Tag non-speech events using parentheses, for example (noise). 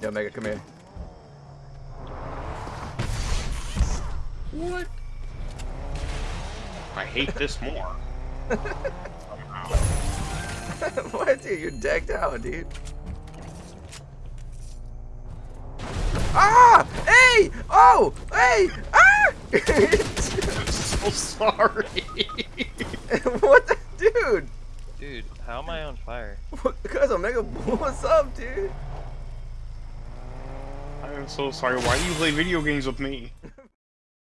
Yo, Mega, come here. What? I hate this more. (laughs) What, dude? You're decked out, dude. Ah! Hey! Oh! Hey! Ah! (laughs) I'm so sorry. (laughs) what the dude? Dude, how am I on fire? Because Omega, what's up, dude? I'm so sorry. Why do you play video games with me?